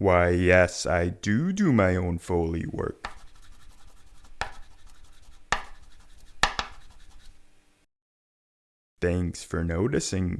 Why, yes, I do do my own Foley work. Thanks for noticing.